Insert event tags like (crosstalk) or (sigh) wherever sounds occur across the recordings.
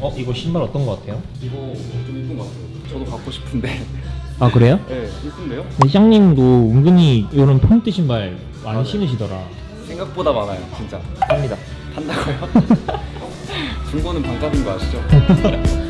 어 이거 신발 어떤 거 같아요? 이거 좀 이쁜 것 같아요. 저도 갖고 싶은데. 아 그래요? (laughs) 네, 이쁜데요? 시장님도 은근히 이런 포인트 신발 많이 신으시더라 생각보다 많아요, 진짜. 삽니다 한다고요? (laughs) 중고는 반값인 거 아시죠? (laughs)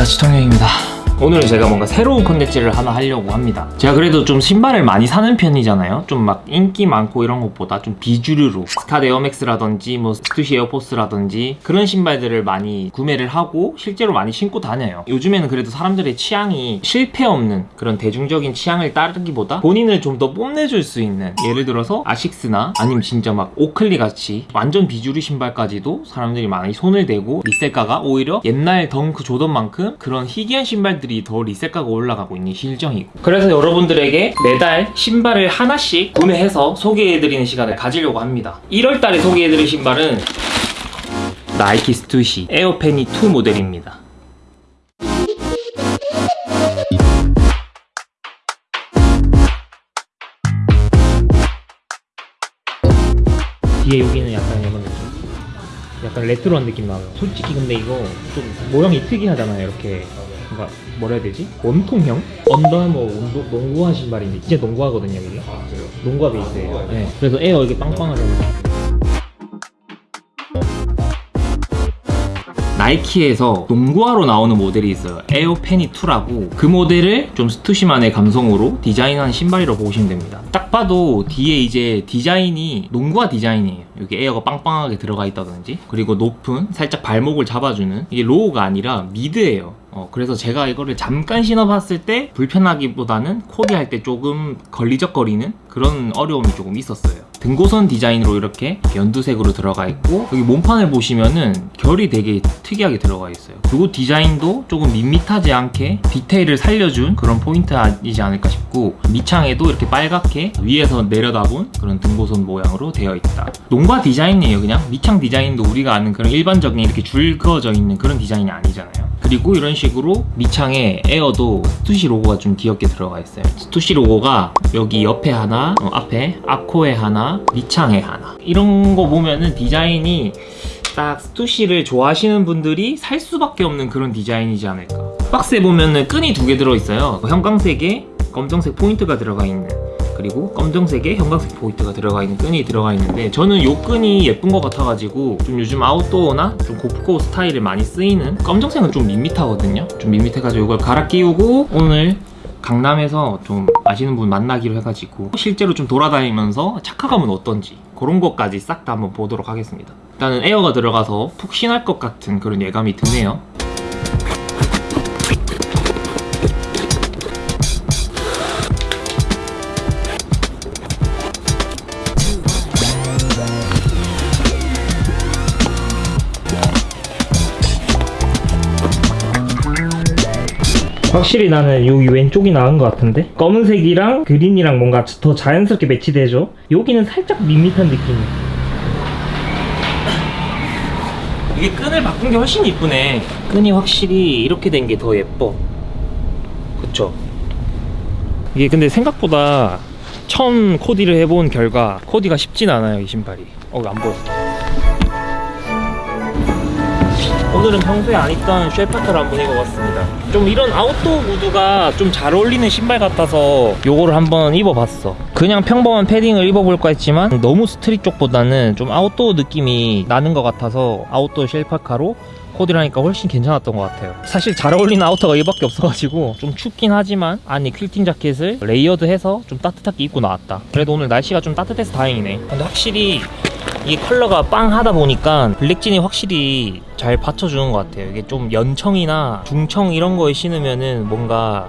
반갑습니다 시청령입니다 오늘은 제가 뭔가 새로운 컨텐츠를 하나 하려고 합니다. 제가 그래도 좀 신발을 많이 사는 편이잖아요. 좀 막 인기 많고 이런 것보다 좀 비주류로 스캇 에어맥스라든지 뭐 스투시 에어포스라든지 그런 신발들을 많이 구매를 하고 실제로 많이 신고 다녀요. 요즘에는 그래도 사람들의 취향이 실패 없는 그런 대중적인 취향을 따르기보다 본인을 좀 더 뽐내줄 수 있는 예를 들어서 아식스나 아니면 진짜 막 오클리 같이 완전 비주류 신발까지도 사람들이 많이 손을 대고 resell가가 오히려 옛날 덩크 조던만큼 그런 희귀한 신발들이 더 resell가가 올라가고 있는 실정이고. 그래서 여러분들에게 매달 신발을 하나씩 구매해서 소개해드리는 시간을 가지려고 합니다. 1월달에 소개해드릴 신발은 나이키 스투시 에어페니 2 모델입니다. 뒤에 여기는 약간 이런 느낌? 약간 레트로한 느낌 나요. 솔직히 근데 이거 좀 모양이 특이하잖아요 이렇게 뭔가 뭐라 해야 되지? 원통형? 언더아머 운동, 농구화 신발인데 진짜 농구화거든요 이게 농구화 베이스예요 네. 그래서 에어 이게 빵빵하잖아요 나이키에서 농구화로 나오는 모델이 있어요. 에어페니 2라고. 그 모델을 좀 스투시만의 감성으로 디자인한 신발이라고 보시면 됩니다. 딱 봐도 뒤에 이제 디자인이 농구화 디자인이에요. 여기 에어가 빵빵하게 들어가 있다든지 그리고 높은 살짝 발목을 잡아주는 이게 low가 아니라 mid예요. 어, 그래서 제가 이거를 잠깐 신어봤을 때 불편하기보다는 코디할 때 조금 걸리적거리는 그런 어려움이 조금 있었어요 등고선 디자인으로 이렇게 연두색으로 들어가 있고 여기 몸판을 보시면은 결이 되게 특이하게 들어가 있어요. 그리고 디자인도 조금 밋밋하지 않게 디테일을 살려준 그런 포인트이지 않을까 싶고 밑창에도 이렇게 빨갛게 위에서 내려다본 그런 등고선 모양으로 되어 있다. 농구화 디자인이에요 그냥. 밑창 디자인도 우리가 아는 그런 일반적인 이렇게 줄 그어져 있는 그런 디자인이 아니잖아요. 그리고 이런 식으로 밑창에 에어도 스투시 로고가 좀 귀엽게 들어가 있어요. 스투시 로고가 여기 옆에 하나 어, 앞에 앞코에 하나 밑창에 하나. 이런 거 보면은 디자인이 딱 스투시를 좋아하시는 분들이 살 수밖에 없는 그런 디자인이지 않을까. 박스에 보면은 끈이 두 개 들어있어요. 형광색에 검정색 포인트가 들어가 있는 그리고 검정색에 형광색 포인트가 들어가 있는 끈이 들어가 있는데 저는 이 끈이 예쁜 것 같아가지고 좀 요즘 아웃도어나 좀 고프코 스타일에 많이 쓰이는 검정색은 좀 밋밋하거든요. 좀 밋밋해가지고 이걸 갈아 끼우고 오늘 강남에서 좀 아시는 분 만나기로 해가지고 실제로 좀 돌아다니면서 착화감은 어떤지 그런 것까지 싹 다 한번 보도록 하겠습니다. 일단은 에어가 들어가서 푹신할 것 같은 그런 예감이 드네요 확실히 나는 여기 왼쪽이 나은 것 같은데? 검은색이랑 그린이랑 뭔가 더 자연스럽게 매치되죠? 여기는 살짝 밋밋한 느낌이야 이게 끈을 바꾼 게 훨씬 이쁘네. 끈이 확실히 이렇게 된 게 더 예뻐. 그쵸? 이게 근데 생각보다 처음 코디를 해본 결과 코디가 쉽진 않아요 이 신발이. 어안 보여 오늘은 평소에 안 입던 쉐퍼터를 한번 입어봤습니다. 좀 이런 아웃도어 mood가 좀 잘 어울리는 신발 같아서 요거를 한번 입어봤어. 그냥 평범한 패딩을 입어볼까 했지만 너무 street 쪽보다는 좀 아웃도어 느낌이 나는 것 같아서 아웃도어 shell parka로 코디를 하니까 훨씬 괜찮았던 것 같아요. 사실 잘 어울리는 outer가 이밖에 없어가지고 좀 춥긴 하지만 안에 퀼팅 자켓을 layered해서 좀 따뜻하게 입고 나왔다. 그래도 오늘 날씨가 좀 따뜻해서 다행이네. 근데 확실히 이게 컬러가 빵하다 보니까 블랙진이 확실히 잘 받쳐주는 것 같아요. 이게 좀 연청이나 중청 이런 거에 신으면은 뭔가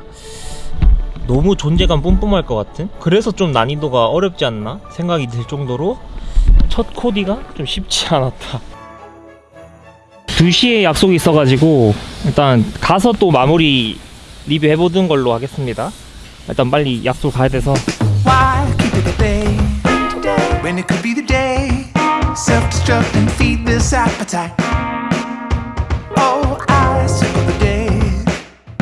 너무 존재감 뿜뿜할 것 같은? 그래서 좀 난이도가 어렵지 않나? 생각이 들 정도로 첫 코디가 좀 쉽지 않았다. 2시에 약속이 있어가지고 일단 가서 또 마무리 리뷰해보는 걸로 하겠습니다. 일단 빨리 약속 가야 돼서. Why, self-destruct and feed this appetite. Oh, I circle the day.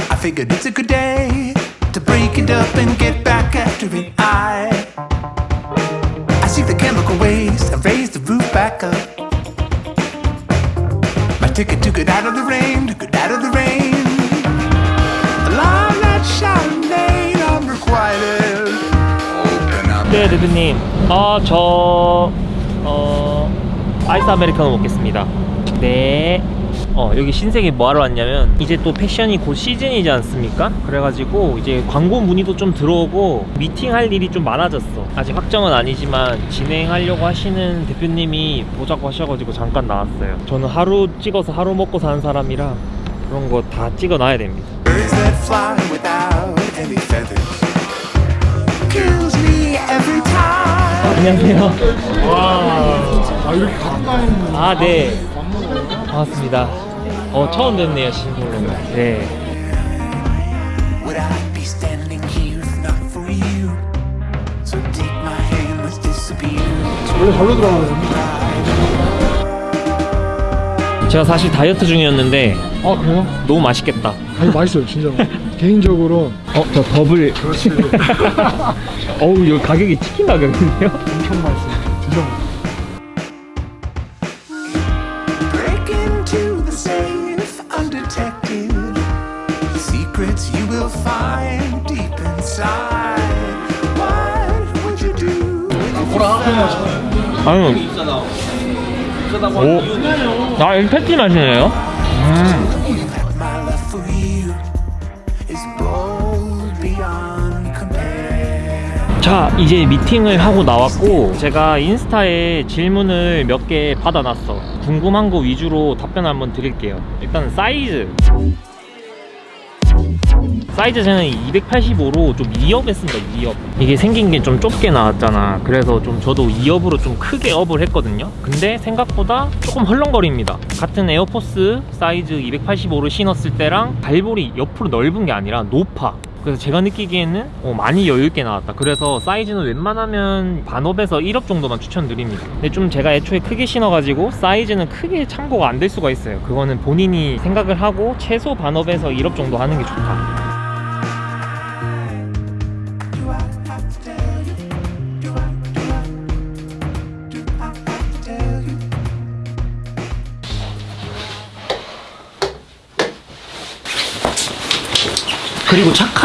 I figured it's a good day to break it up and get back after it. I I see the chemical waste. I raise the roof back up. My ticket to get out of the rain, to get out of the rain. The line that shine unrequited. Open up. 네, 대표님. 아, 저 어. 아이스 아메리카노 먹겠습니다. 네. 어, 여기 신세계 뭐 하러 왔냐면, 이제 또 패션이 곧 시즌이지 않습니까? 그래가지고, 이제 광고 문의도 좀 들어오고, 미팅할 일이 좀 많아졌어. 아직 확정은 아니지만, 진행하려고 하시는 대표님이 보자고 하셔가지고, 잠깐 나왔어요. 저는 하루 찍어서 하루 먹고 사는 사람이라, 그런 거 다 찍어 놔야 됩니다. 안녕하세요. 아 이렇게 가까이 아, 네. 반갑습니다. 어, 처음 뵙네요, 신동로. 네. 원래 절로 들어가거든요 제가 사실 다이어트 중이었는데, 아 그래요? 너무 맛있겠다. 아니 맛있어요 진짜 개인적으로 어, 저 더블. 그렇지 어우, 이거 가격이 치킨 가격인데요? 엄청 맛있어요 드셔보세요? 아유. 오. 아, 이거 패티 맛이네요? My 자, 이제 미팅을 하고 나왔고, 제가 인스타에 질문을 몇 개 받아놨어. 궁금한 거 위주로 답변 한번 드릴게요. 일단 사이즈. 사이즈 저는 285로 좀 2up 했습니다 2up 이게 생긴 게 좀 좁게 나왔잖아 그래서 좀 저도 2up으로 좀 크게 up을 했거든요 근데 생각보다 조금 헐렁거립니다 같은 에어포스 사이즈 285를 신었을 때랑 발볼이 옆으로 넓은 게 아니라 높아 그래서 제가 느끼기에는 어, 많이 여유있게 나왔다. 그래서 사이즈는 웬만하면 반up에서 1up 정도만 추천드립니다. 근데 좀 제가 애초에 크게 신어가지고 사이즈는 크게 참고가 안 될 수가 있어요. 그거는 본인이 생각을 하고 최소 반up에서 1up 정도 하는 게 좋다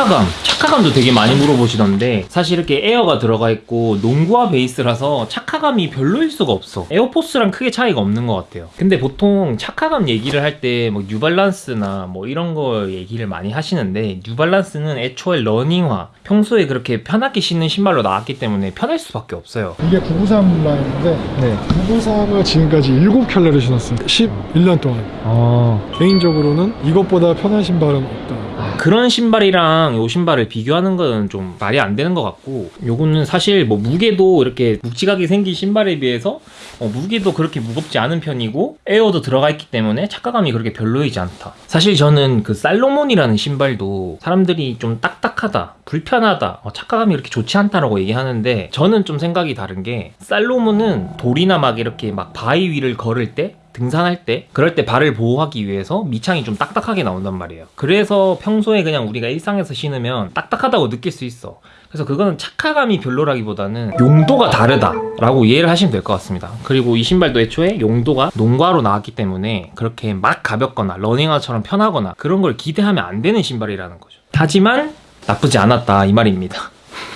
착화감 착화감도 되게 많이 물어보시던데 사실 이렇게 에어가 들어가 있고 농구화 베이스라서 착화감이 별로일 수가 없어. 에어포스랑 크게 차이가 없는 것 같아요. 근데 보통 착화감 얘기를 할 때 뭐 뉴발란스나 뭐 이런 거 얘기를 많이 하시는데 뉴발란스는 애초에 러닝화 평소에 그렇게 편하게 신는 신발로 나왔기 때문에 편할 수밖에 없어요. 이게 993 라인인데 네. 993을 지금까지 7켤레를 신었어요. 11년 동안. 아, 개인적으로는 이것보다 편한 신발은 없다 그런 신발이랑 요 신발을 비교하는 건 좀 말이 안 되는 것 같고 요거는 사실 뭐 무게도 이렇게 묵직하게 생긴 신발에 비해서 어, 무게도 그렇게 무겁지 않은 편이고 에어도 들어가 있기 때문에 착화감이 그렇게 별로이지 않다. 사실 저는 그 살로몬이라는 신발도 사람들이 좀 딱딱하다 불편하다 어, 착화감이 그렇게 좋지 않다라고 얘기하는데 저는 좀 생각이 다른 게 살로몬은 돌이나 막 이렇게 막 바위 위를 걸을 때 등산할 때 그럴 때 발을 보호하기 위해서 밑창이 좀 딱딱하게 나온단 말이에요. 그래서 평소에 그냥 우리가 일상에서 신으면 딱딱하다고 느낄 수 있어. 그래서 그거는 착화감이 별로라기보다는 용도가 다르다 라고 이해를 하시면 될 것 같습니다. 그리고 이 신발도 애초에 용도가 농구화로 나왔기 때문에 그렇게 막 가볍거나 러닝화처럼 편하거나 그런 걸 기대하면 안 되는 신발이라는 거죠. 하지만 나쁘지 않았다 이 말입니다.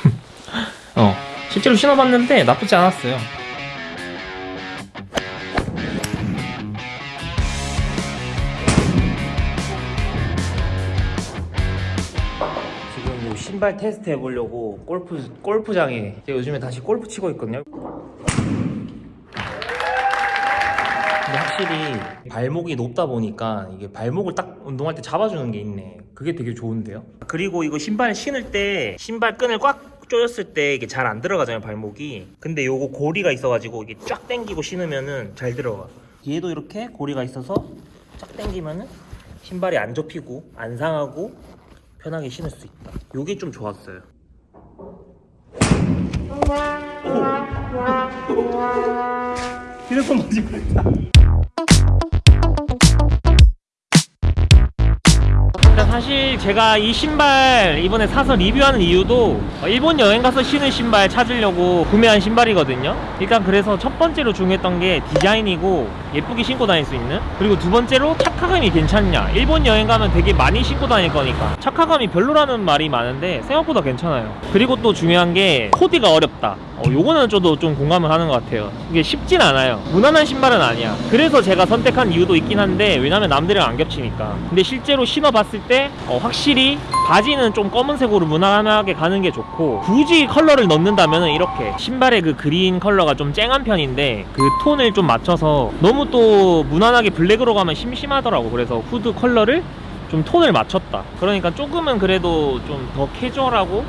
(laughs) 어 실제로 신어봤는데 나쁘지 않았어요 신발 테스트 해보려고 골프 골프장에 제가 요즘에 다시 골프 치고 있거든요. 확실히 발목이 높다 보니까 이게 발목을 딱 운동할 때 잡아주는 게 있네. 그게 되게 좋은데요. 그리고 이거 신발 신을 때 신발 끈을 꽉 조였을 때 이게 잘 안 들어가잖아요 발목이. 근데 요거 고리가 있어가지고 이게 쫙 당기고 신으면은 잘 들어가. 뒤에도 이렇게 고리가 있어서 쫙 당기면은 신발이 안 접히고 안 상하고 편하게 신을 수 있다. 요게 좀 좋았어요. 휴대폰 먼지 뻔했다. 사실 제가 이 신발 이번에 사서 리뷰하는 이유도 일본 여행 가서 신을 신발 찾으려고 구매한 신발이거든요. 일단 그래서 첫 번째로 중요했던 게 디자인이고 예쁘게 신고 다닐 수 있는 그리고 두 번째로 착화감이 괜찮냐. 일본 여행 가면 되게 많이 신고 다닐 거니까 착화감이 별로라는 말이 많은데 생각보다 괜찮아요. 그리고 또 중요한 게 코디가 어렵다. 어, 요거는 저도 좀 공감을 하는 것 같아요. 이게 쉽진 않아요. 무난한 신발은 아니야. 그래서 제가 선택한 이유도 있긴 한데 왜냐면 남들이랑 안 겹치니까. 근데 실제로 신어봤을 때 어, 확실히 바지는 좀 검은색으로 무난하게 가는 게 좋고 굳이 컬러를 넣는다면 이렇게 신발의 그 green 컬러가 좀 쨍한 편인데 그 톤을 좀 맞춰서 너무 또 무난하게 black으로 가면 심심하더라고. 그래서 후드 컬러를 좀 톤을 맞췄다. 그러니까 조금은 그래도 좀 더 캐주얼하고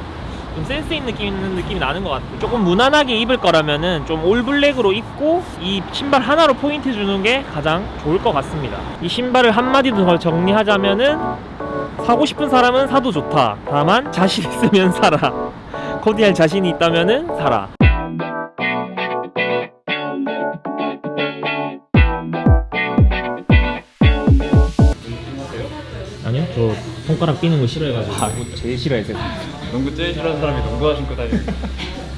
좀 센스 있는 느낌 있는 느낌이 나는 것 같아요. 조금 무난하게 입을 거라면은 좀 all black으로 입고 이 신발 하나로 포인트 주는 게 가장 좋을 것 같습니다. 이 신발을 한마디로 더 정리하자면은 사고 싶은 사람은 사도 좋다. 다만 자신 있으면 사라. (laughs) 코디할 자신이 있다면은 사라. 손가락 삐는 거 싫어해가지고 제일 싫어해서. 농구 제일 싫어하는 사람이 농구화 신고 다니는 (laughs)